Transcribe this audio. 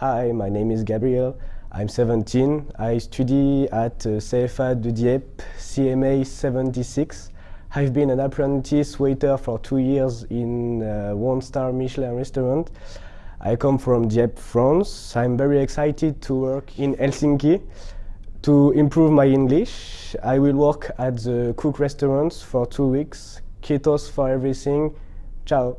Hi, my name is Gabriel. I'm 17. I study at uh, CFA de Dieppe, CMA 76. I've been an apprentice waiter for two years in uh, a one-star Michelin restaurant. I come from Dieppe, France. I'm very excited to work in Helsinki. To improve my English, I will work at the cook restaurants for two weeks. Kiitos for everything. Ciao.